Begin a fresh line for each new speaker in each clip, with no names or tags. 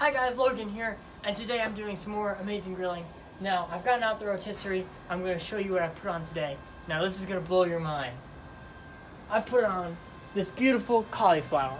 Hi guys, Logan here, and today I'm doing some more amazing grilling. Now, I've gotten out the rotisserie, I'm going to show you what I put on today. Now, this is going to blow your mind. I put on this beautiful cauliflower.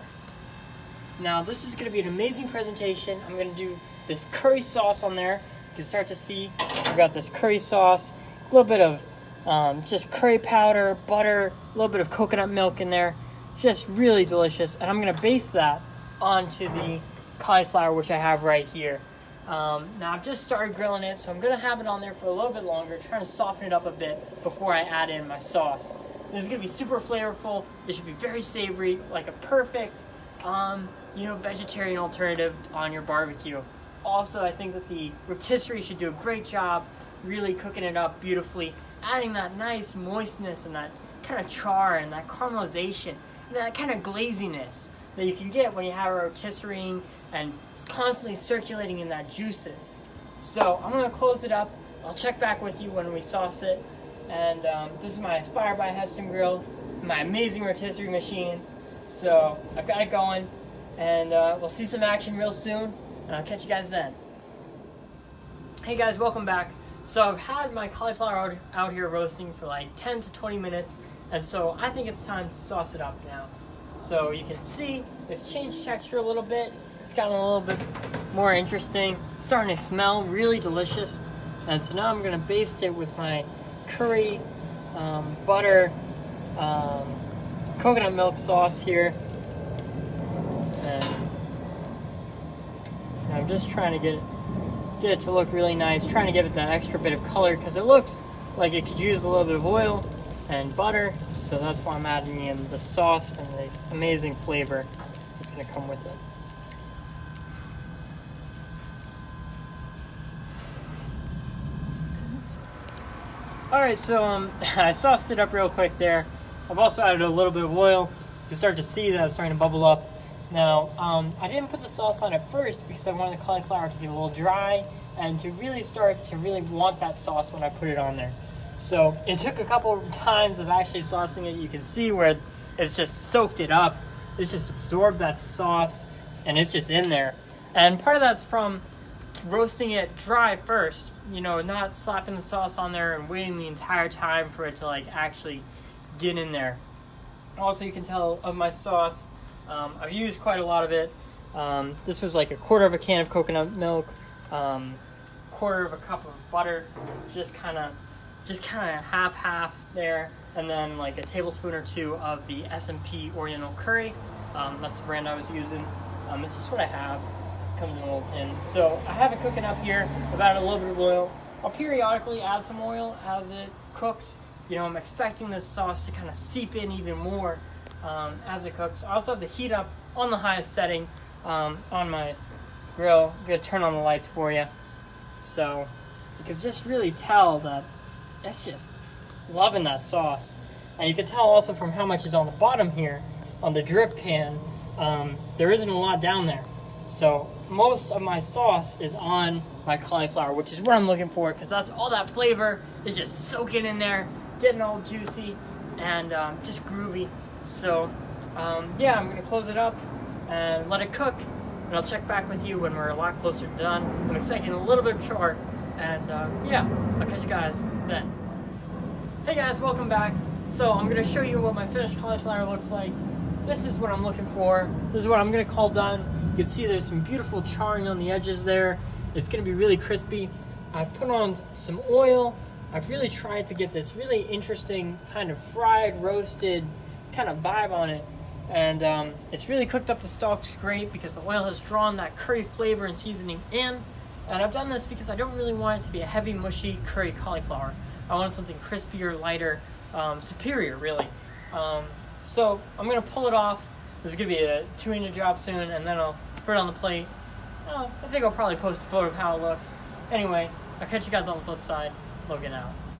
Now, this is going to be an amazing presentation. I'm going to do this curry sauce on there. You can start to see I've got this curry sauce, a little bit of um, just curry powder, butter, a little bit of coconut milk in there. Just really delicious. And I'm going to base that onto the cauliflower, which I have right here. Um, now I've just started grilling it, so I'm to have it on there for a little bit longer, trying to soften it up a bit before I add in my sauce. This is to be super flavorful. It should be very savory, like a perfect, um, you know, vegetarian alternative on your barbecue. Also, I think that the rotisserie should do a great job really cooking it up beautifully, adding that nice moistness and that kind of char and that caramelization and that kind of glaziness that you can get when you have a rotisserie and it's constantly circulating in that juices. So I'm gonna close it up. I'll check back with you when we sauce it. And um, this is my Inspired by Heston grill, my amazing rotisserie machine. So I've got it going and uh, we'll see some action real soon and I'll catch you guys then. Hey guys, welcome back. So I've had my cauliflower out here roasting for like 10 to 20 minutes and so I think it's time to sauce it up now. So you can see it's changed texture a little bit. It's gotten a little bit more interesting. It's starting to smell really delicious. And so now I'm gonna baste it with my curry, um, butter, um, coconut milk sauce here. And I'm just trying to get it, get it to look really nice, trying to give it that extra bit of color because it looks like it could use a little bit of oil and butter, so that's why I'm adding in the sauce and the amazing flavor that's gonna come with it. All right, so um, I sauced it up real quick there. I've also added a little bit of oil. You start to see that it's starting to bubble up. Now, um, I didn't put the sauce on at first because I wanted the cauliflower to get a little dry and to really start to really want that sauce when I put it on there. So it took a couple times of actually saucing it. You can see where it's just soaked it up. It's just absorbed that sauce and it's just in there. And part of that's from roasting it dry first, you know, not slapping the sauce on there and waiting the entire time for it to like actually get in there. Also, you can tell of my sauce, um, I've used quite a lot of it. Um, this was like a quarter of a can of coconut milk, um, quarter of a cup of butter, just kind of just kind of half half there and then like a tablespoon or two of the S&B Oriental Curry um, that's the brand I was using um, this is what I have comes in a little tin so I have it cooking up here added a little bit of oil. I'll periodically add some oil as it cooks. You know I'm expecting this sauce to kind of seep in even more um, as it cooks. I also have the heat up on the highest setting um, on my grill. I'm gonna turn on the lights for you so you can just really tell that it's just loving that sauce. And you can tell also from how much is on the bottom here, on the drip pan, um, there isn't a lot down there. So most of my sauce is on my cauliflower, which is what I'm looking for, because that's all that flavor is just soaking in there, getting all juicy and um, just groovy. So um, yeah, I'm gonna close it up and let it cook, and I'll check back with you when we're a lot closer to done. I'm expecting a little bit of char, and uh, yeah, I'll catch you guys then. Hey guys, welcome back. So I'm gonna show you what my finished cauliflower looks like. This is what I'm looking for. This is what I'm gonna call done. You can see there's some beautiful charring on the edges there. It's gonna be really crispy. I put on some oil. I've really tried to get this really interesting kind of fried, roasted kind of vibe on it. And um, it's really cooked up the stalks great because the oil has drawn that curry flavor and seasoning in. And I've done this because I don't really want it to be a heavy, mushy curry cauliflower. I want something crispier, lighter, um, superior, really. Um, so I'm gonna pull it off. This is gonna be a two-minute job soon, and then I'll put it on the plate. Oh, I think I'll probably post a photo of how it looks. Anyway, I'll catch you guys on the flip side. Logan out.